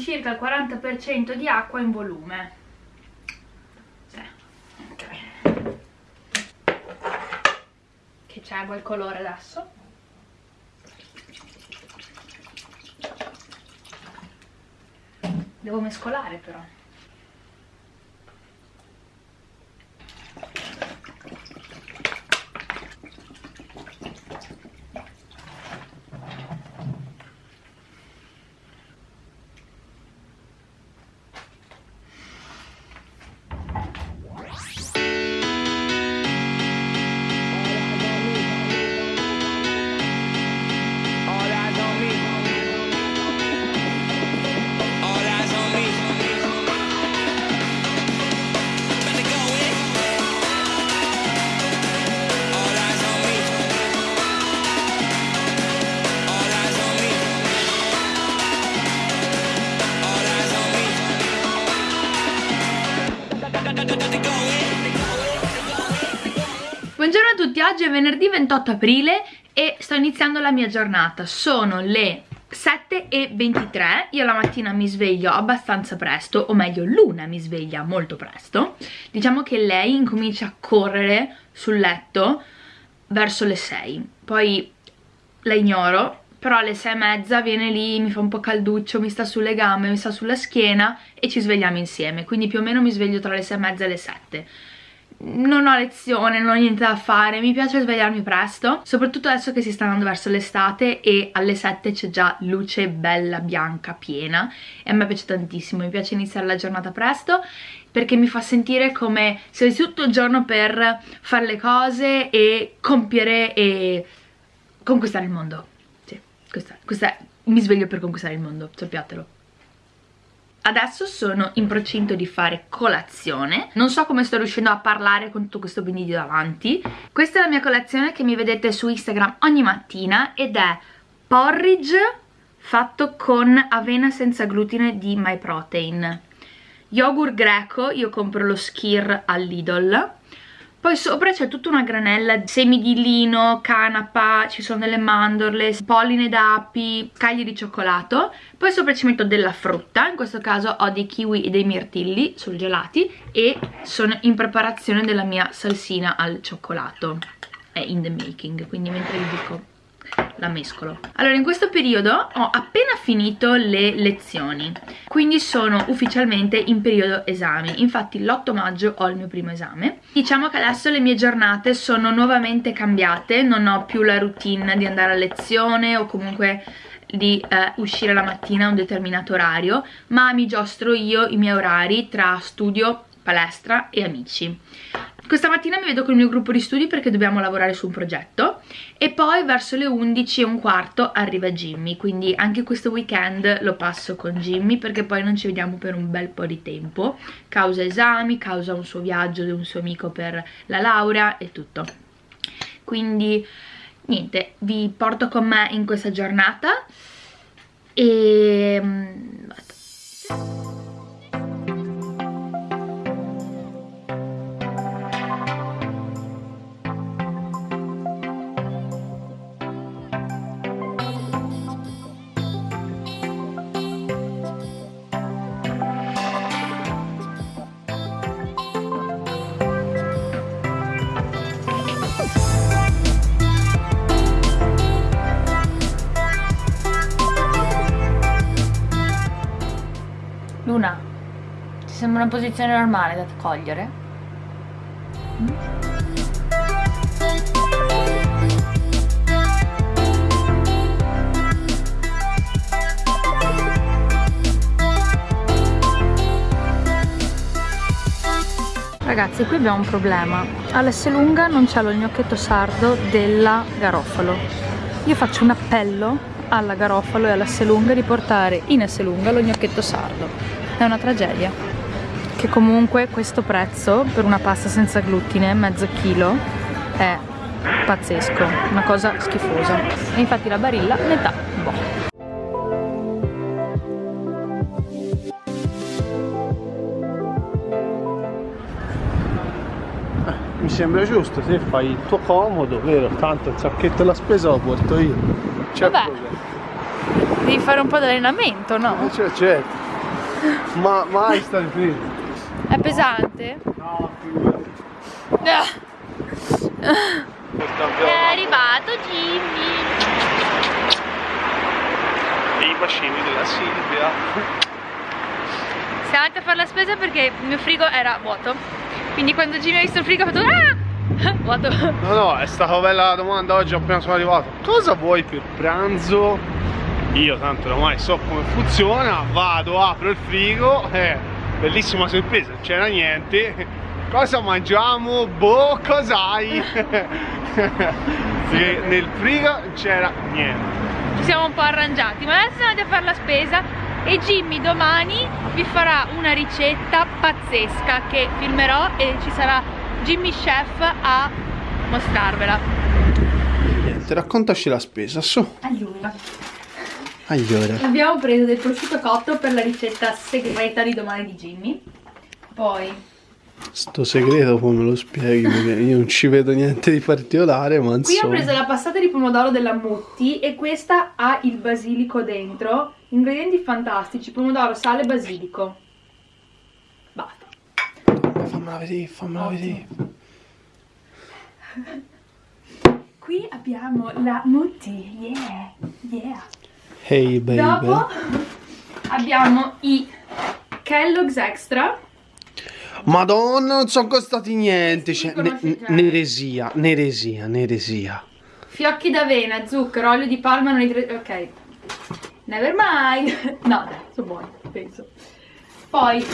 circa il 40% di acqua in volume. Sì. Ok. Che c'è quel colore adesso. Devo mescolare però. Oggi è venerdì 28 aprile e sto iniziando la mia giornata. Sono le 7.23, io la mattina mi sveglio abbastanza presto, o meglio Luna mi sveglia molto presto. Diciamo che lei incomincia a correre sul letto verso le 6, poi la ignoro, però alle 6 e mezza viene lì, mi fa un po' calduccio, mi sta sulle gambe, mi sta sulla schiena e ci svegliamo insieme, quindi più o meno mi sveglio tra le 6 e mezza e le 7 non ho lezione, non ho niente da fare, mi piace svegliarmi presto, soprattutto adesso che si sta andando verso l'estate e alle 7 c'è già luce bella, bianca, piena e a me piace tantissimo, mi piace iniziare la giornata presto perché mi fa sentire come se avessi tutto il giorno per fare le cose e compiere e conquistare il mondo. Sì, questa, questa mi sveglio per conquistare il mondo, sappiatelo. Adesso sono in procinto di fare colazione. Non so come sto riuscendo a parlare con tutto questo video davanti. Questa è la mia colazione che mi vedete su Instagram ogni mattina Ed è porridge fatto con avena senza glutine di MyProtein Yogurt greco, io compro lo Skir all'Idol poi sopra c'è tutta una granella di semi di lino, canapa, ci sono delle mandorle, polline d'api, scaglie di cioccolato. Poi sopra ci metto della frutta, in questo caso ho dei kiwi e dei mirtilli surgelati e sono in preparazione della mia salsina al cioccolato. È in the making, quindi mentre vi dico la mescolo. Allora in questo periodo ho appena finito le lezioni quindi sono ufficialmente in periodo esami. Infatti l'8 maggio ho il mio primo esame. Diciamo che adesso le mie giornate sono nuovamente cambiate non ho più la routine di andare a lezione o comunque di eh, uscire la mattina a un determinato orario ma mi giostro io i miei orari tra studio, palestra e amici questa mattina mi vedo con il mio gruppo di studi perché dobbiamo lavorare su un progetto e poi verso le 11 e un quarto arriva Jimmy, quindi anche questo weekend lo passo con Jimmy perché poi non ci vediamo per un bel po' di tempo, causa esami, causa un suo viaggio di un suo amico per la laurea e tutto. Quindi niente, vi porto con me in questa giornata e... Mm, una posizione normale da cogliere? Ragazzi, qui abbiamo un problema. All'S lunga non c'è lo gnocchetto sardo della Garofalo. Io faccio un appello alla Garofalo e alla Selunga di portare in Esselunga lo gnocchetto sardo è una tragedia che comunque questo prezzo per una pasta senza glutine mezzo chilo è pazzesco una cosa schifosa e infatti la barilla metà boh mi sembra giusto se fai il tuo comodo vero tanto il sacchetto la spesa lo porto io problema Devi fare un po' di allenamento, no? Eh, Cioè, certo. Ma mai stai qui? È pesante? No, È arrivato Jimmy. i bacini della Silvia. Siamo andati a fare la spesa perché il mio frigo era vuoto. Quindi quando Jimmy ha visto il frigo ha fatto ah! Vuoto. No, no, è stata bella la domanda oggi appena sono arrivato. Cosa vuoi per pranzo? Io tanto ormai so come funziona, vado, apro il frigo, eh, bellissima sorpresa, non c'era niente. Cosa mangiamo? Boh, cos'hai? Perché nel frigo non c'era niente. Ci siamo un po' arrangiati, ma adesso andati a fare la spesa e Jimmy domani vi farà una ricetta pazzesca che filmerò e ci sarà Jimmy Chef a mostrarvela. Niente, raccontaci la spesa, su. Allora, Allora. abbiamo preso del prosciutto cotto per la ricetta segreta di domani di Jimmy. Poi Sto segreto come me lo spieghi? Perché io non ci vedo niente di particolare, ma Qui ho insomma. preso la passata di pomodoro della Mutti e questa ha il basilico dentro. Ingredienti fantastici, pomodoro, sale e basilico. Basta. Fammela vedere, fammela vedere. Qui abbiamo la Mutti, yeah, yeah. Hey baby. Dopo abbiamo i Kellogg's Extra. Madonna, non sono costati niente. Cioè, ne- neresia, neresia, neresia. Fiocchi d'avena, zucchero, olio di palma, non idre- Ok. Never mind. No, dai, sono buoni, penso. Poi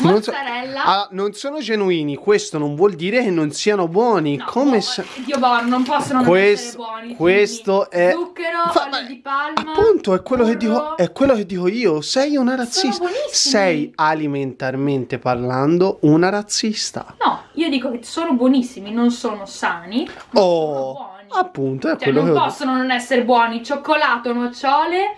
Non so- mozzarella. Ah, non sono genuini, questo non vuol dire che non siano buoni. No, Come buo- se... Dio buono, non possono non Questo- essere buoni. questo è- Zucchero, Fa- olio di palma. Appunto, è quello, che dico, è quello che dico io. Sei una razzista. Sei alimentarmente parlando una razzista. No, io dico che sono buonissimi, non sono sani. Oh, sono buoni. appunto, è Cioè, quello non che possono non essere buoni. Cioccolato, nocciole,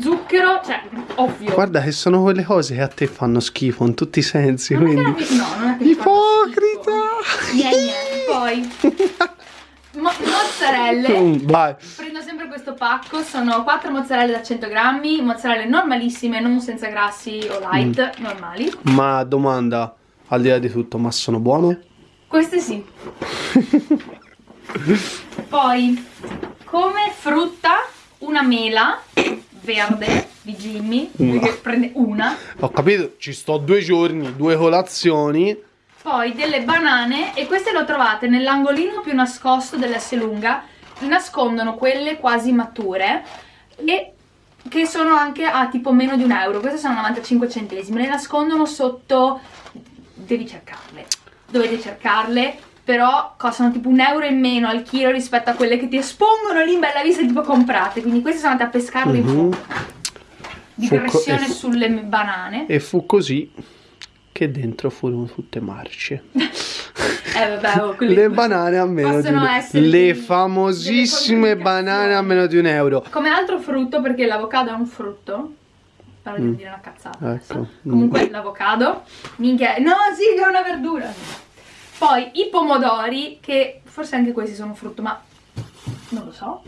zucchero, cioè, ovvio. Guarda che sono quelle cose che a te fanno schifo in tutti i sensi. non che Quindi... mi- no, non è che Ipocrita! Niente, niente. Poi, mo- mozzarelle. Mm, Vai. Prendo sempre questo pacco, sono 4 mozzarelle da 100 grammi, mozzarelle normalissime, non senza grassi o light, Mm. normali. Ma domanda, al di là di tutto, ma sono buone? Queste sì. Poi, come frutta, una mela verde di Jimmy, Una. prende una. Ho capito, ci sto due giorni, due colazioni. Poi delle banane e queste le trovate nell'angolino più nascosto dell'S lunga, nascondono quelle quasi mature e che sono anche a tipo meno di un euro, queste sono 95 centesimi, le nascondono sotto, devi cercarle, dovete cercarle, però costano tipo un euro in meno al chilo rispetto a quelle che ti espongono lì in bella vista tipo comprate, quindi queste sono andate a pescarle in Mhm. fondo, di Fu co- pressione e fu- sulle banane. E fu così che dentro furono tutte marce. Eh vabbè, oh, Le banane a meno di possono un essere Le famosissime banane a meno di un euro. Come altro frutto, perché l'avocado è un frutto. Però devo Mm. dire una cazzata. Ecco. Comunque l'avocado. Minchia. No, sì, è una verdura. Poi i pomodori, che forse anche questi sono frutto, ma non lo so.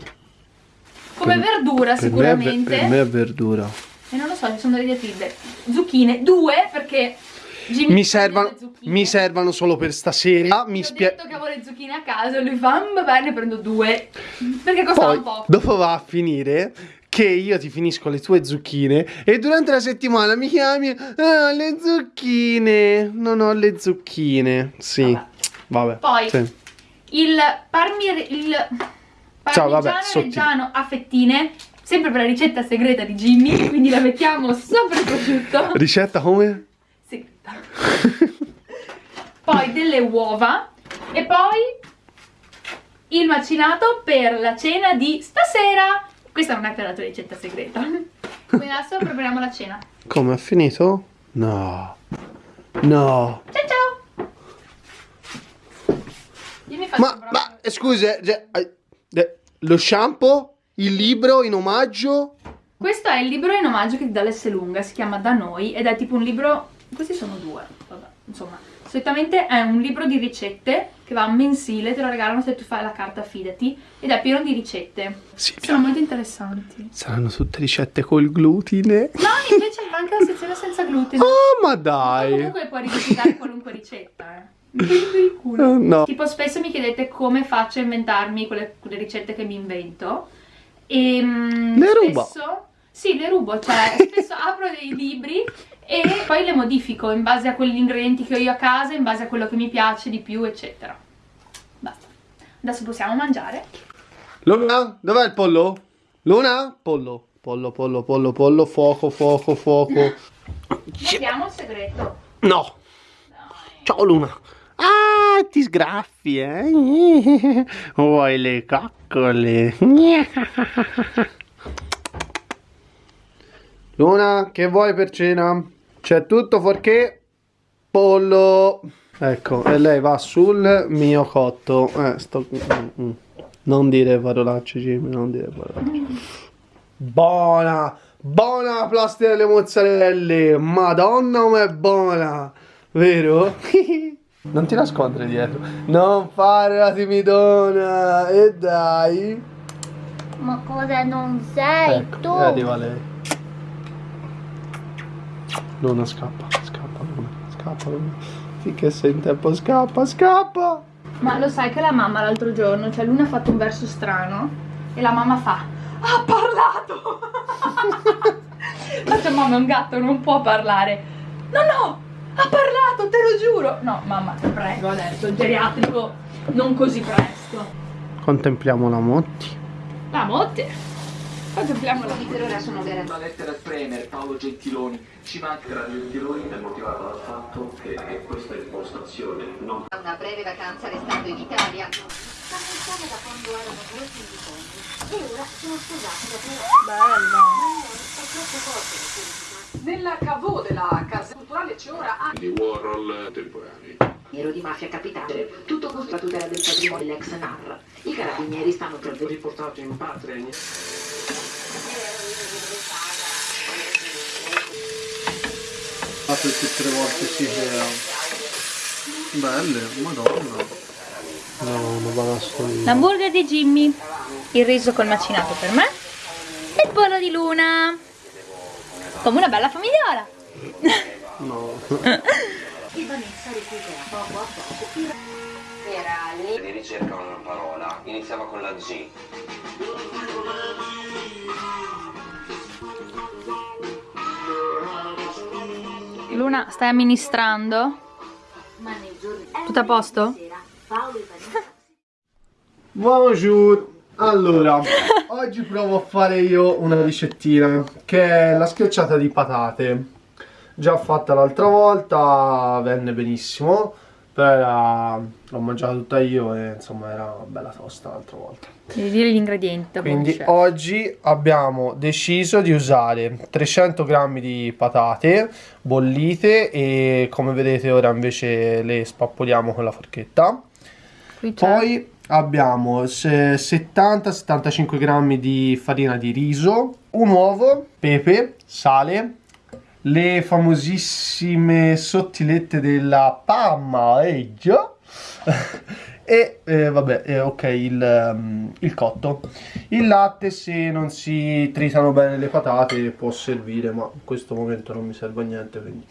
Come Per- verdura Per me, sicuramente. per me è verdura. E non lo so, ci sono delle diatribe. Zucchine, due, perché Jimmy Mi servono, mi servono solo per stasera. Mi Gli ho spiego. detto che avevo le zucchine a casa, lui fa, "Mm, va bene, prendo due. Perché costava Poi, un po'. dopo va a finire che io ti finisco le tue zucchine e durante la settimana mi chiami "Ah, le zucchine. Non ho le zucchine. Sì. Vabbè. Vabbè. Poi sì. il, parmir, il Ciao, vabbè, parmigiano sottile. reggiano a fettine, sempre per la ricetta segreta di Jimmy, quindi la mettiamo sopra il prosciutto. Ricetta come? Segreta. Poi delle uova e poi il macinato per la cena di stasera. Questa non è per la tua ricetta segreta. Quindi adesso prepariamo la cena. Come ha finito? No. No. Ciao ciao! Io mi faccio Ma, ma scusa, cioè, lo shampoo? Il libro in omaggio? Questo è il libro in omaggio che ti dà l'S lunga, si chiama Da Noi ed è tipo un libro... Questi sono due, vabbè, insomma. Solitamente è un libro di ricette che va mensile, te lo regalano se tu fai la carta fidati ed è pieno di ricette. Sì, Sono molto interessanti. Saranno tutte ricette col glutine. No, invece anche la sezione senza glutine. Oh, ma Ma dai. comunque puoi rivisitare qualunque ricetta, eh. Culo. Eh, no. Tipo spesso mi chiedete come faccio a inventarmi quelle, quelle ricette che mi invento. E mm, Le ruba. spesso, Sì, le rubo, cioè spesso apro dei libri e poi le modifico in base a quegli ingredienti che ho io a casa, in base a quello che mi piace di più, eccetera. Basta. Adesso possiamo mangiare. Luna, dov'è il pollo? Luna? Pollo. Pollo, pollo, pollo, pollo, fuoco, fuoco, fuoco. Vediamo il segreto. No. Ciao Luna. Ah, ti sgraffi, eh? Vuoi le coccole? Luna, che vuoi per cena? C'è tutto fuorché pollo. Ecco, e lei va sul mio cotto. Eh, sto... mm, mm. Non dire parolacce, Jimmy, non dire parolacce. Buona, buona la plastica delle mozzarelle. Madonna com'è buona. Vero? non ti nascondere dietro. Non fare la timidona. E dai. Ma cosa non sei Ecco, tu? e arriva lei. Luna scappa, scappa Luna, scappa Luna. Finché sei in tempo scappa, scappa. Ma lo sai che la mamma l'altro giorno, cioè Luna ha fatto un verso strano e la mamma fa Ha parlato! Faccio mamma è un gatto, non può parlare. No, no! Ha parlato, te lo giuro! No, mamma, ti prego adesso, il geriatrico non così presto. Contempliamo la Motti. La motte! Contempliamo la ora sono veramente Una lettera al Premier Paolo Gentiloni. Ci manca Era Gentiloni è motivato dal fatto che, che questa impostazione non una breve vacanza restando in Italia. Stanno insieme da quando erano due figli e ora sono sposati da due Bello! è troppo forte. Nella cavò della casa culturale c'è ora anche di Warhol temporanei. Nero di mafia capitale, tutto con la tutela del patrimonio dell'ex NAR. I carabinieri stanno per Riportato in patria Fatto tutte le volte si era. Belle, madonna. No, una banascolina. L'hamburger di Jimmy, il riso col macinato per me e il pollo di Luna. Come una bella famigliola. No. era lì di ricerca una parola, iniziava con la G. Luna, stai amministrando? Tutto a posto? Bonjour. Allora, oggi provo a fare io una ricettina che è la schiacciata di patate. Già fatta l'altra volta, venne benissimo, però era- l'ho mangiata tutta io e insomma era bella tosta l'altra volta. Devi dire gli ingredienti. Quindi oggi abbiamo deciso di usare 300 grammi di patate bollite e come vedete ora invece le spappoliamo con la forchetta. Poi abbiamo se- 70-75 grammi di farina di riso, un uovo, pepe, sale, le famosissime sottilette della pammaeggia e eh, vabbè, eh, ok, il, ehm, il cotto. Il latte se non si tritano bene le patate può servire, ma in questo momento non mi serve a niente, quindi...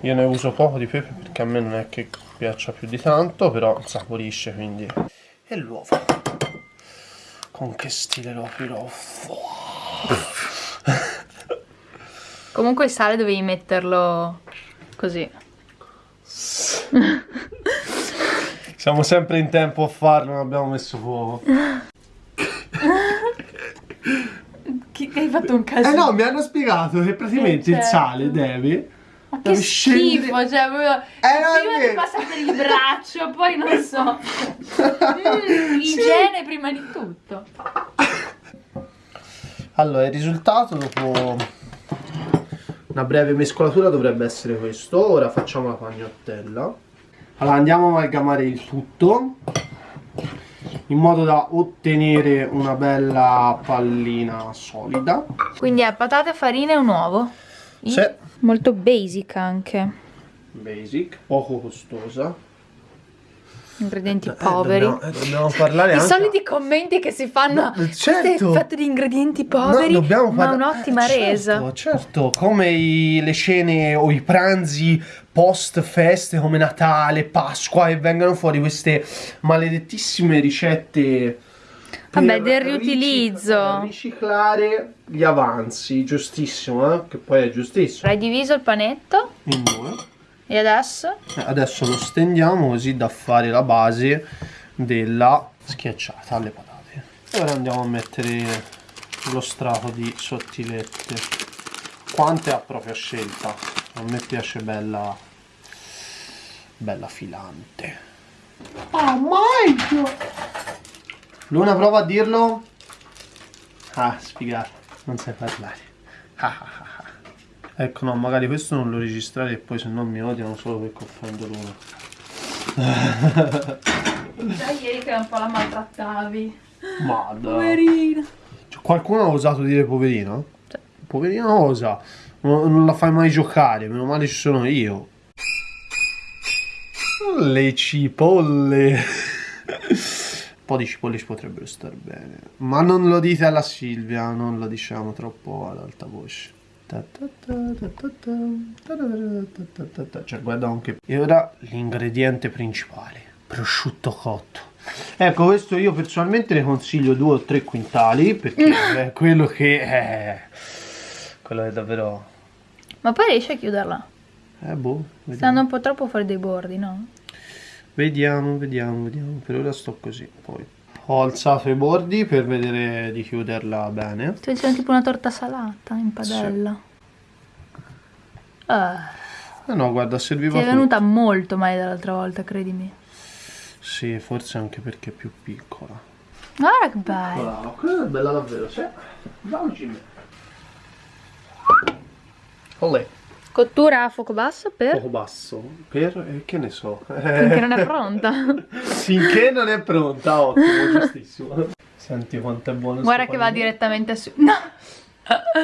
Io ne uso poco di pepe perché a me non è che piaccia più di tanto, però saporisce quindi. E l'uovo. Con che stile lo aprirò? Comunque il sale dovevi metterlo così. Siamo sempre in tempo a farlo, non abbiamo messo fuoco. Che hai fatto un caso? Eh no, mi hanno spiegato che praticamente Eh, il certo. sale deve. Ma che scendere- schifo, cioè proprio... Eh, prima ti passa per il braccio, poi non so. Mm, igiene prima di tutto. Allora, il risultato dopo una breve mescolatura dovrebbe essere questo. Ora facciamo la pagnottella. Allora, andiamo a amalgamare il tutto in modo da ottenere una bella pallina solida. Quindi è patate, farina e un uovo. Sì. Molto basic anche. basic, poco costosa. Ingredienti Eh, poveri. dobbiamo, eh, dobbiamo parlare I anche... soliti commenti che si fanno No, certo. Questo è fatto di ingredienti poveri No, dobbiamo ma parla- un'ottima eh, certo, resa Certo, come i- le cene o i pranzi post feste come Natale, Pasqua e vengono fuori queste maledettissime ricette Vabbè, del riutilizzo. riciclare gli avanzi, giustissimo, eh? che poi è giustissimo. Hai diviso il panetto In due. E adesso? Eh, Adesso lo stendiamo così da fare la base della schiacciata alle patate. E ora andiamo a mettere lo strato di sottilette. Quante a propria scelta. A me piace bella bella filante. Oh my Luna prova a dirlo. Ah, sfigato, non sai parlare. Ah, ah, ah, ah. Ecco, no, magari questo non lo registrare e poi se no mi odiano solo perché offendo Luna. Già ieri che un po' la maltrattavi Ma. Poverina Cioè, qualcuno ha osato dire poverino? Poverino osa. Non, non la fai mai giocare, meno male ci sono io. Le cipolle. Un po' di cipolle ci potrebbero star bene. Ma non lo dite alla Silvia, non lo diciamo troppo ad alta voce. Cioè, guarda anche. E ora l'ingrediente principale: prosciutto cotto. Ecco, questo io personalmente ne consiglio due o tre quintali perché è quello che è. Quello è davvero. Ma poi riesci a chiuderla? Eh, boh. Vediamo. andando un po' troppo fuori dai bordi, no? Vediamo, vediamo, vediamo. Per ora sto così. Poi ho alzato i bordi per vedere di chiuderla bene. Sto facendo tipo una torta salata in padella Ah, Eh no, guarda, serviva Ti è tutto. venuta molto male dall'altra volta, credimi Sì, forse anche perché è più piccola. Guarda che bello Brava, quella è bella davvero, sì. Bravo Jimmy. Olè, Cottura a fuoco basso per... poco basso. Per, eh, che ne so. Finché non è pronta Finché non è pronta, ottimo, giustissimo. Senti quanto è buono Guarda che va direttamente su... No!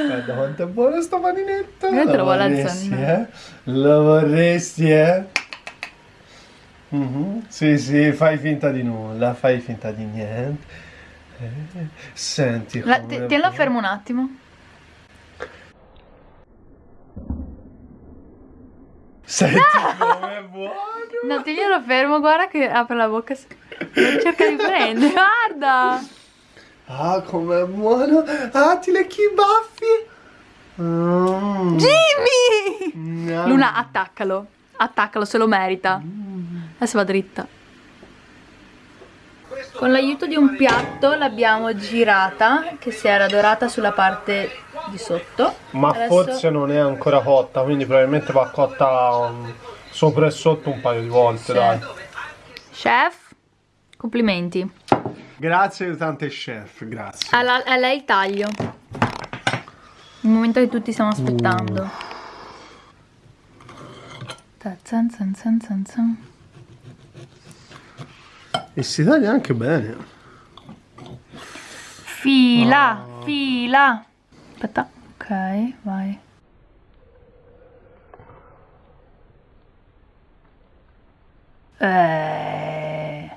Guarda quanto è buono sto paninetto. Io te lo vuole vorresti, alzare. eh? Lo vorresti, eh? Mhm. Sì, sì, fai finta di nulla, fai finta di niente. Eh, Senti La, tienilo fermo un attimo Senti come è buono. No, tienilo fermo, guarda che apre la bocca e cerca di prendere Guarda Ah, com'è buono. Ah, ti lecchi i baffi. Mm. Jimmy! Gnam. Luna, attaccalo Attaccalo, se lo merita Adesso va dritta Con l'aiuto di un piatto l'abbiamo girata Che si era dorata sulla parte di sotto Ma Adesso- forse non è ancora cotta, quindi probabilmente va cotta um, sopra e sotto un paio di volte, Sì. dai. Chef, complimenti Grazie aiutante chef, grazie. a, la- a lei il taglio Il momento che tutti stiamo aspettando Ta- zan zan zan zan zan. E si taglia anche bene. Fila, fila. Aspetta, ok, vai. Eh.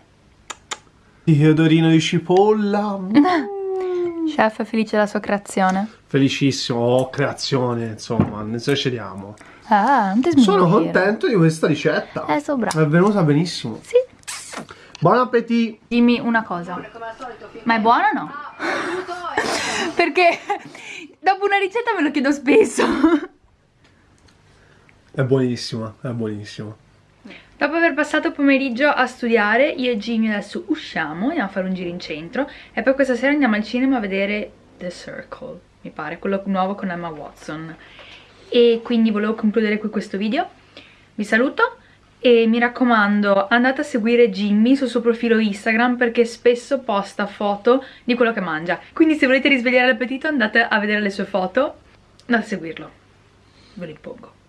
Di odorino di cipolla. Chef è felice della sua creazione. Felicissimo, oh, creazione, insomma, ne eccediamo. Ah, non ti Sono contento di questa ricetta. Eh, so. È venuta benissimo. Sì. Buon appetito! Dimmi una cosa. Ma è buona o no? Perché dopo una ricetta me lo chiedo spesso. È buonissima, è buonissima. Dopo aver passato il pomeriggio a studiare, io e Jimmy adesso usciamo, andiamo a fare un giro in centro e poi questa sera andiamo al cinema a vedere The Circle, mi pare, quello nuovo con Emma Watson. E quindi volevo concludere qui questo video. Vi saluto e mi raccomando andate a seguire Jimmy sul suo profilo Instagram perché spesso posta foto di quello che mangia. Quindi se volete risvegliare l'appetito andate a vedere le sue foto, andate a seguirlo. Ve lo impongo.